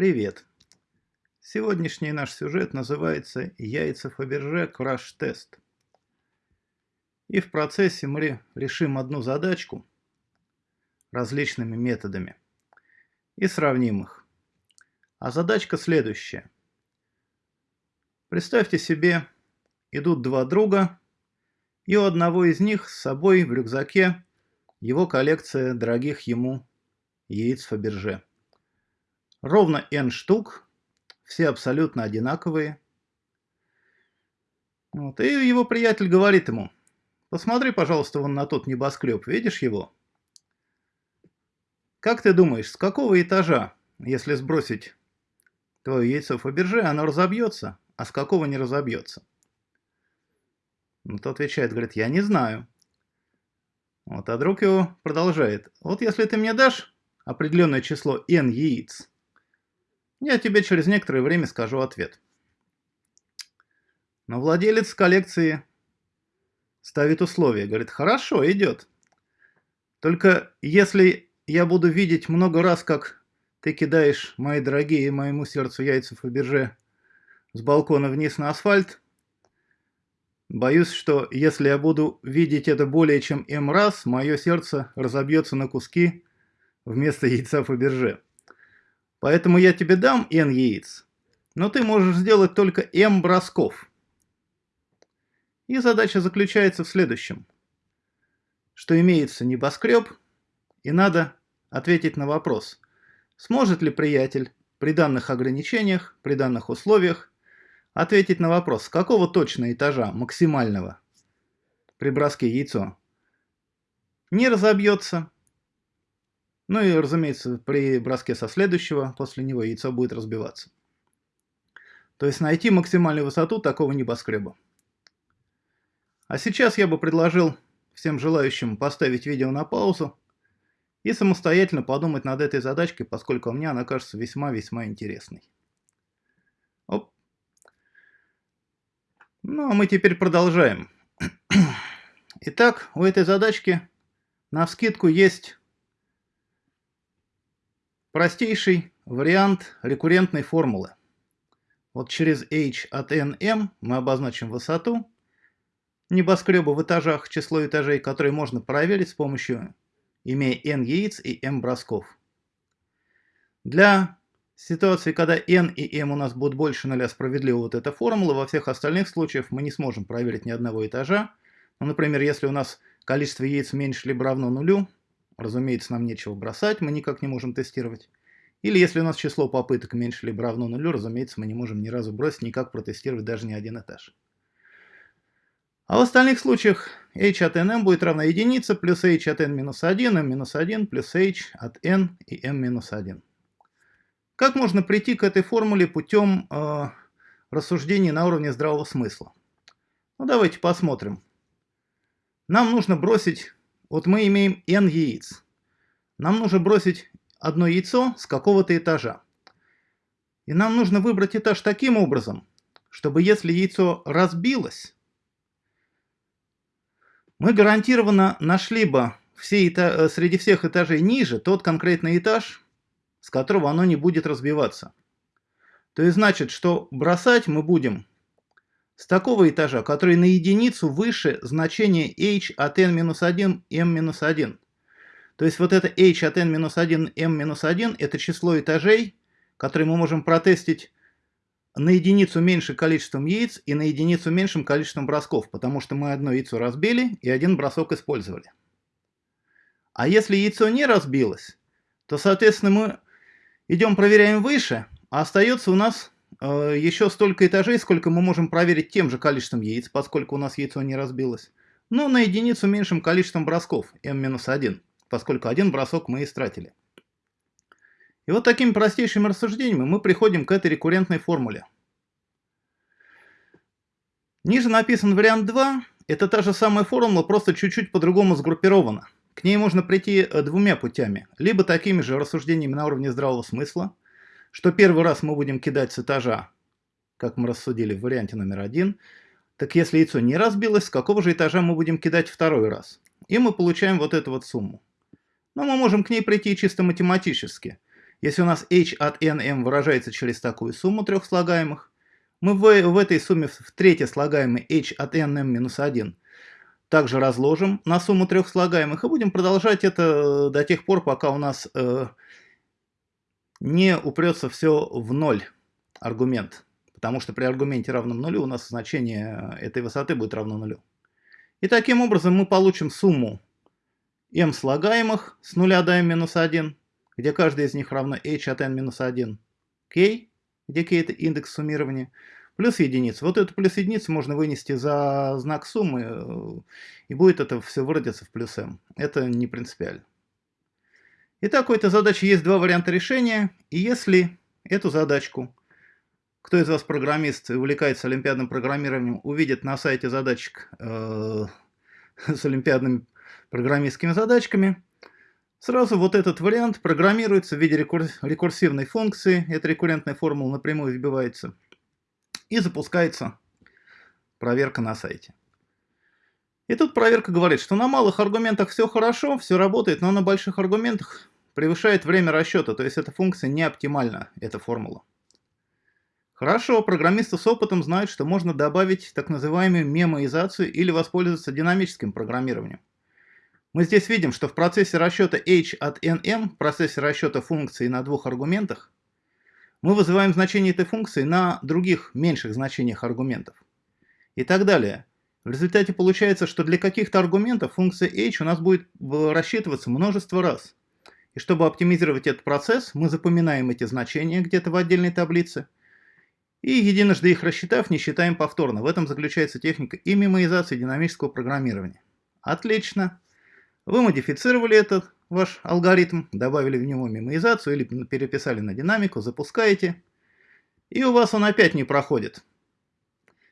Привет! Сегодняшний наш сюжет называется «Яйца Фаберже краш-тест». И в процессе мы решим одну задачку различными методами и сравним их. А задачка следующая. Представьте себе, идут два друга, и у одного из них с собой в рюкзаке его коллекция дорогих ему яиц Фаберже. Ровно n штук, все абсолютно одинаковые. Вот. И его приятель говорит ему, посмотри, пожалуйста, вон на тот небоскреб, видишь его? Как ты думаешь, с какого этажа, если сбросить твое яйцо Фаберже, оно разобьется, а с какого не разобьется? Ну, тот отвечает, говорит, я не знаю. Вот, а друг его продолжает. Вот если ты мне дашь определенное число n яиц, я тебе через некоторое время скажу ответ. Но владелец коллекции ставит условие. Говорит, хорошо, идет. Только если я буду видеть много раз, как ты кидаешь, мои дорогие, моему сердцу яйца Фаберже с балкона вниз на асфальт, боюсь, что если я буду видеть это более чем М раз, мое сердце разобьется на куски вместо яйца Фаберже. Поэтому я тебе дам n яиц, но ты можешь сделать только m бросков. И задача заключается в следующем. Что имеется небоскреб, и надо ответить на вопрос, сможет ли приятель при данных ограничениях, при данных условиях ответить на вопрос, с какого точно этажа максимального при броске яйцо не разобьется, ну и, разумеется, при броске со следующего, после него яйцо будет разбиваться. То есть найти максимальную высоту такого небоскреба. А сейчас я бы предложил всем желающим поставить видео на паузу и самостоятельно подумать над этой задачкой, поскольку мне она кажется весьма-весьма интересной. Оп. Ну, а мы теперь продолжаем. Итак, у этой задачки на вскидку есть Простейший вариант рекуррентной формулы. Вот через h от nm мы обозначим высоту небоскреба в этажах, число этажей, которые можно проверить с помощью, имея n яиц и m бросков. Для ситуации, когда n и m у нас будут больше нуля, справедлива вот эта формула. Во всех остальных случаях мы не сможем проверить ни одного этажа. Ну, например, если у нас количество яиц меньше либо равно нулю, Разумеется, нам нечего бросать, мы никак не можем тестировать. Или если у нас число попыток меньше либо равно нулю, разумеется, мы не можем ни разу бросить, никак протестировать даже ни один этаж. А в остальных случаях h от nm будет равна единице плюс h от n минус 1, m минус 1 плюс h от n и m минус 1. Как можно прийти к этой формуле путем э, рассуждений на уровне здравого смысла? Ну давайте посмотрим. Нам нужно бросить вот мы имеем n яиц. Нам нужно бросить одно яйцо с какого-то этажа. И нам нужно выбрать этаж таким образом, чтобы если яйцо разбилось, мы гарантированно нашли бы все. Э, среди всех этажей ниже тот конкретный этаж, с которого оно не будет разбиваться. То есть значит, что бросать мы будем с такого этажа, который на единицу выше значения h от n-1 m-1. То есть вот это h от n-1 m-1 это число этажей, которые мы можем протестить на единицу меньше количеством яиц и на единицу меньшим количеством бросков, потому что мы одно яйцо разбили и один бросок использовали. А если яйцо не разбилось, то, соответственно, мы идем проверяем выше, а остается у нас еще столько этажей, сколько мы можем проверить тем же количеством яиц, поскольку у нас яйцо не разбилось. Но на единицу меньшим количеством бросков, m-1, поскольку один бросок мы истратили. И вот такими простейшими рассуждениями мы приходим к этой рекуррентной формуле. Ниже написан вариант 2. Это та же самая формула, просто чуть-чуть по-другому сгруппирована. К ней можно прийти э, двумя путями. Либо такими же рассуждениями на уровне здравого смысла, что первый раз мы будем кидать с этажа, как мы рассудили в варианте номер один, так если яйцо не разбилось, с какого же этажа мы будем кидать второй раз? И мы получаем вот эту вот сумму. Но мы можем к ней прийти чисто математически. Если у нас h от nm выражается через такую сумму трех слагаемых, мы в, в этой сумме в третье слагаемое h от nm минус 1 также разложим на сумму трех слагаемых и будем продолжать это до тех пор, пока у нас э, не упрется все в ноль аргумент. Потому что при аргументе равном нулю у нас значение этой высоты будет равно нулю. И таким образом мы получим сумму m слагаемых с нуля до m минус 1, где каждый из них равно h от n минус 1, k, где k это индекс суммирования, плюс единица. Вот эту плюс единицу можно вынести за знак суммы, э, и будет это все выродиться в плюс m. Это не принципиально. Итак, у этой задачи есть два варианта решения, и если эту задачку, кто из вас программист и увлекается олимпиадным программированием, увидит на сайте задачек э, с олимпиадными программистскими задачками, сразу вот этот вариант программируется в виде рекурсивной функции, эта рекуррентная формула напрямую вбивается – и запускается проверка на сайте. И тут проверка говорит, что на малых аргументах все хорошо, все работает, но на больших аргументах превышает время расчета, то есть эта функция не оптимальна, эта формула. Хорошо, программисты с опытом знают, что можно добавить так называемую мемоизацию или воспользоваться динамическим программированием. Мы здесь видим, что в процессе расчета h от nm, в процессе расчета функции на двух аргументах, мы вызываем значение этой функции на других меньших значениях аргументов. И так далее. В результате получается, что для каких-то аргументов функция h у нас будет рассчитываться множество раз. И чтобы оптимизировать этот процесс, мы запоминаем эти значения где-то в отдельной таблице. И единожды их рассчитав, не считаем повторно. В этом заключается техника и мемоизации динамического программирования. Отлично. Вы модифицировали этот ваш алгоритм, добавили в него мемоизацию или переписали на динамику, запускаете, и у вас он опять не проходит.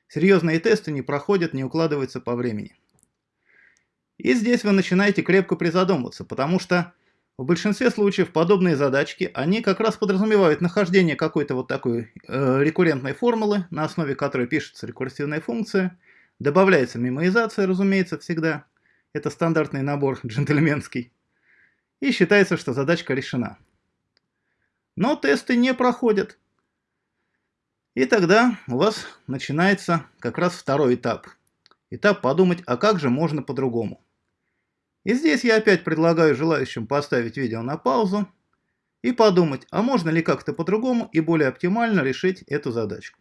Серьезные тесты не проходят, не укладываются по времени. И здесь вы начинаете крепко призадумываться, потому что в большинстве случаев подобные задачки, они как раз подразумевают нахождение какой-то вот такой э, рекуррентной формулы, на основе которой пишется рекурсивная функция, добавляется мемоизация, разумеется, всегда. Это стандартный набор джентльменский и считается, что задачка решена. Но тесты не проходят. И тогда у вас начинается как раз второй этап. Этап подумать, а как же можно по-другому. И здесь я опять предлагаю желающим поставить видео на паузу и подумать, а можно ли как-то по-другому и более оптимально решить эту задачку.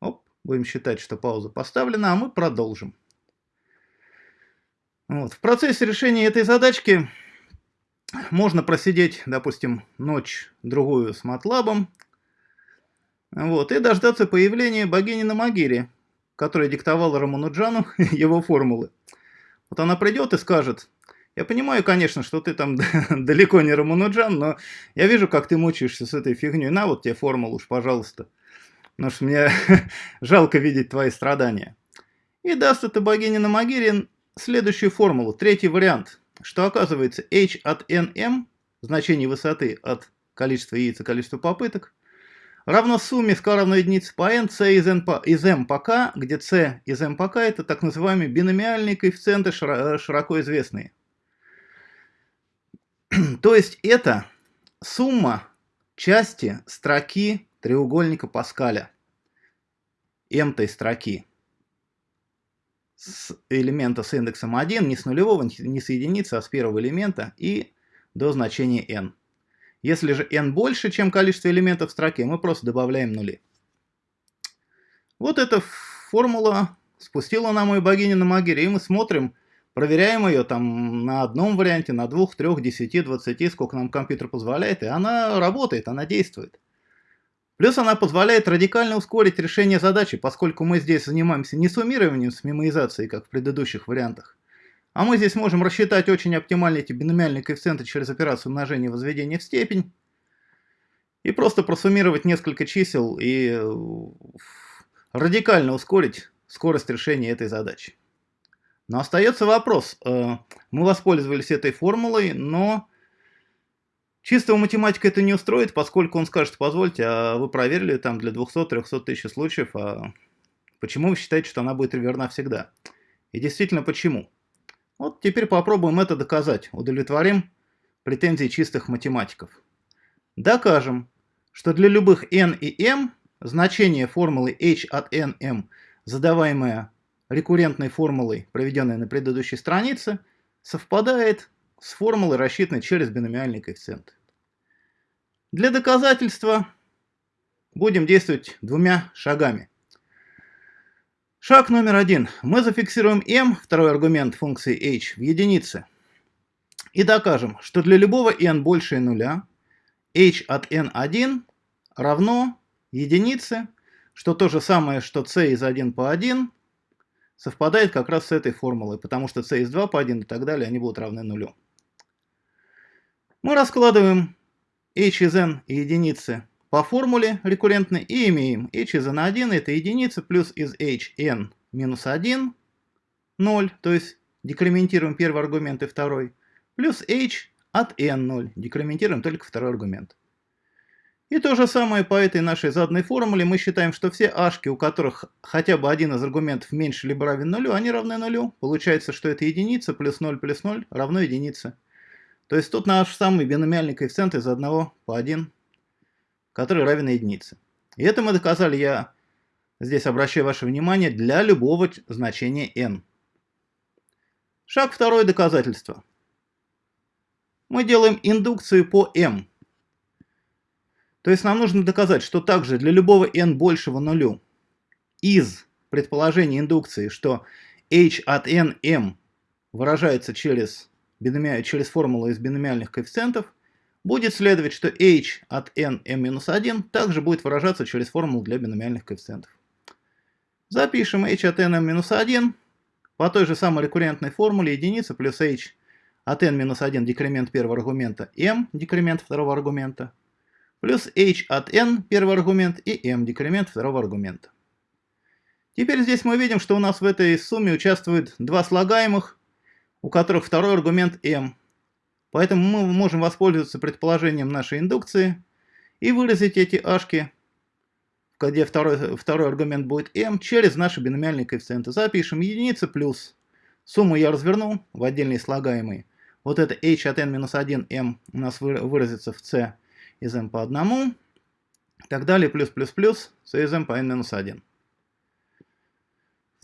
Оп, будем считать, что пауза поставлена, а мы продолжим. Вот. В процессе решения этой задачки можно просидеть, допустим, ночь-другую с MATLAB, вот, и дождаться появления богини на Магире, которая диктовала Рамануджану его формулы. Вот она придет и скажет, я понимаю, конечно, что ты там далеко не Рамануджан, но я вижу, как ты мучаешься с этой фигней. На вот тебе формулу уж, пожалуйста. Потому что мне жалко видеть твои страдания. И даст это богине на Магире следующую формулу, третий вариант, что оказывается h от nm, значение высоты от количества яиц и количества попыток, равно сумме с k равно единице по n c из, n по, из m по k, где c из m по k это так называемые биномиальные коэффициенты широко известные. То есть это сумма части строки треугольника Паскаля, m-той строки с элемента с индексом 1, не с нулевого, не с единицы, а с первого элемента и до значения n. Если же n больше, чем количество элементов в строке, мы просто добавляем нули. Вот эта формула спустила нам мою богиню на Магире, и мы смотрим, проверяем ее там на одном варианте, на двух, трех, десяти, двадцати, сколько нам компьютер позволяет, и она работает, она действует. Плюс она позволяет радикально ускорить решение задачи, поскольку мы здесь занимаемся не суммированием с мемоизацией, как в предыдущих вариантах, а мы здесь можем рассчитать очень оптимальные эти биномиальные коэффициенты через операцию умножения и возведения в степень, и просто просуммировать несколько чисел и э, радикально ускорить скорость решения этой задачи. Но остается вопрос. Э, мы воспользовались этой формулой, но Чистого математика это не устроит, поскольку он скажет, позвольте, а вы проверили там для 200-300 тысяч случаев, а почему вы считаете, что она будет верна всегда? И действительно, почему? Вот теперь попробуем это доказать, удовлетворим претензии чистых математиков. докажем, что для любых n и m значение формулы h от n m, задаваемое рекуррентной формулой, проведенной на предыдущей странице, совпадает с формулой, рассчитанной через биномиальный коэффициент. Для доказательства будем действовать двумя шагами. Шаг номер один. Мы зафиксируем m, второй аргумент функции h, в единице. И докажем, что для любого n больше нуля, h от n1 равно единице, что то же самое, что c из 1 по 1 совпадает как раз с этой формулой, потому что c из 2 по 1 и так далее, они будут равны нулю. Мы раскладываем h из n и единицы по формуле рекуррентной и имеем h из n1 это единица плюс из h n минус 1, 0, то есть декрементируем первый аргумент и второй, плюс h от n 0, декрементируем только второй аргумент. И то же самое по этой нашей заданной формуле мы считаем, что все ашки, у которых хотя бы один из аргументов меньше либо равен нулю, они равны нулю. Получается, что это единица плюс 0 плюс 0 равно единице. То есть тут наш самый биномиальный коэффициент из 1 по 1, который равен единице. И это мы доказали, я здесь обращаю ваше внимание, для любого значения n. Шаг второй доказательства. Мы делаем индукцию по m. То есть нам нужно доказать, что также для любого n большего нулю из предположения индукции, что h от n m выражается через, биноми... через формулу из биномиальных коэффициентов, будет следовать, что h от n m-1 также будет выражаться через формулу для биномиальных коэффициентов. Запишем h от n m-1 по той же самой рекуррентной формуле единица плюс h от n-1 декремент первого аргумента m декремент второго аргумента плюс h от n, первый аргумент, и m, декремент второго аргумента. Теперь здесь мы видим, что у нас в этой сумме участвуют два слагаемых, у которых второй аргумент m. Поэтому мы можем воспользоваться предположением нашей индукции и выразить эти ашки, где второй, второй аргумент будет m, через наши биномиальные коэффициенты. Запишем единица плюс, сумму я разверну в отдельные слагаемые. Вот это h от n минус 1 m у нас выразится в c из m по одному, и так далее, плюс, плюс, плюс, c из m по n минус 1.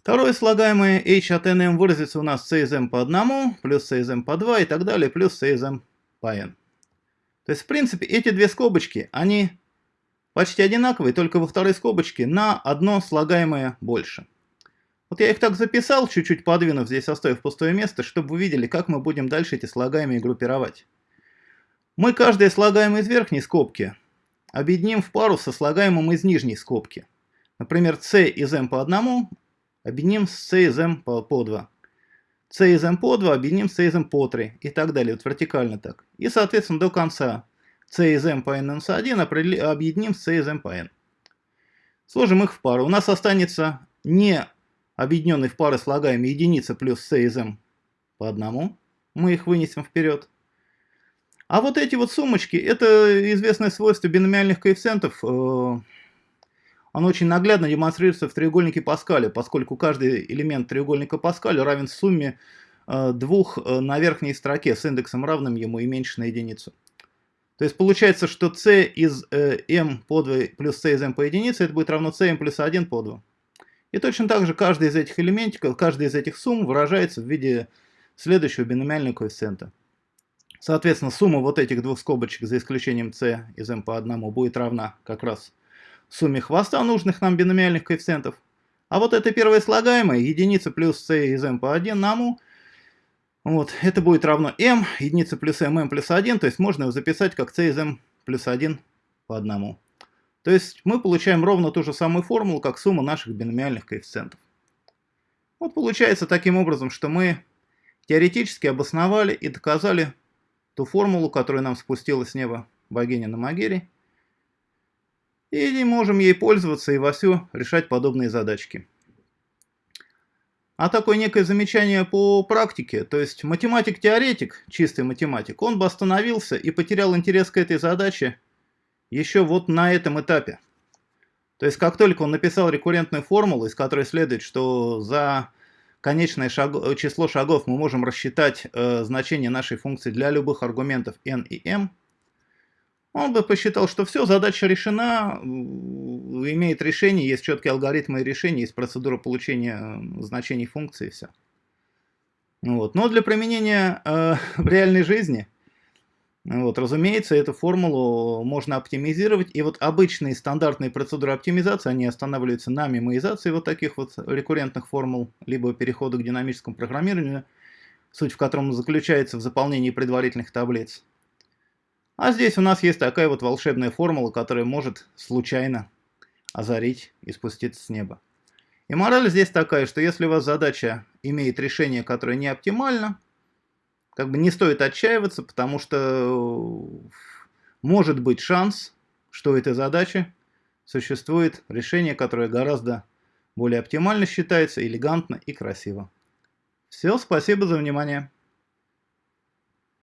Второе слагаемое h от nm выразится у нас из m по одному, плюс из m по 2 и так далее, плюс из m по n. То есть, в принципе, эти две скобочки, они почти одинаковые, только во второй скобочке на одно слагаемое больше. Вот я их так записал, чуть-чуть подвинув, здесь оставив пустое место, чтобы вы видели, как мы будем дальше эти слагаемые группировать. Мы каждое слагаемое из верхней скобки объединим в пару со слагаемым из нижней скобки. Например, c из m по одному объединим с c из m по, по 2. c из m по 2 объединим с c из m по 3 и так далее, вот вертикально так. И, соответственно, до конца c из m по n минус 1 объединим с c из m по n. Сложим их в пару. У нас останется не объединенный в пары слагаемые единица плюс c из m по одному. Мы их вынесем вперед. А вот эти вот сумочки, это известное свойство биномиальных коэффициентов. Э, оно очень наглядно демонстрируется в треугольнике Паскаля, поскольку каждый элемент треугольника Паскаля равен сумме э, двух э, на верхней строке с индексом равным ему и меньше на единицу. То есть получается, что c из m по 2 плюс c из m по единице, это будет равно c m плюс 1 по 2. И точно так же каждый из этих элементиков, каждый из этих сумм выражается в виде следующего биномиального коэффициента. Соответственно, сумма вот этих двух скобочек, за исключением c из m по одному, будет равна как раз сумме хвоста нужных нам биномиальных коэффициентов. А вот это первое слагаемое, единица плюс c из m по 1 наму, вот, это будет равно m, единица плюс m, m плюс 1, то есть можно его записать как c из m плюс 1 по одному. То есть мы получаем ровно ту же самую формулу, как сумма наших биномиальных коэффициентов. Вот получается таким образом, что мы теоретически обосновали и доказали ту формулу, которую нам спустила с неба богиня на Магере. И не можем ей пользоваться и вовсю решать подобные задачки. А такое некое замечание по практике, то есть математик-теоретик, чистый математик, он бы остановился и потерял интерес к этой задаче еще вот на этом этапе. То есть как только он написал рекуррентную формулу, из которой следует, что за конечное шаг... число шагов мы можем рассчитать э, значение нашей функции для любых аргументов n и m, он бы посчитал, что все, задача решена, имеет решение, есть четкие алгоритмы решения, есть процедура получения значений функции, все. Вот. Но для применения э, в реальной жизни, вот, разумеется, эту формулу можно оптимизировать. И вот обычные стандартные процедуры оптимизации, они останавливаются на мемоизации вот таких вот рекуррентных формул, либо перехода к динамическому программированию, суть в котором заключается в заполнении предварительных таблиц. А здесь у нас есть такая вот волшебная формула, которая может случайно озарить и спуститься с неба. И мораль здесь такая, что если у вас задача имеет решение, которое не оптимально, как бы не стоит отчаиваться, потому что может быть шанс, что у этой задачи существует решение, которое гораздо более оптимально считается, элегантно и красиво. Все, спасибо за внимание.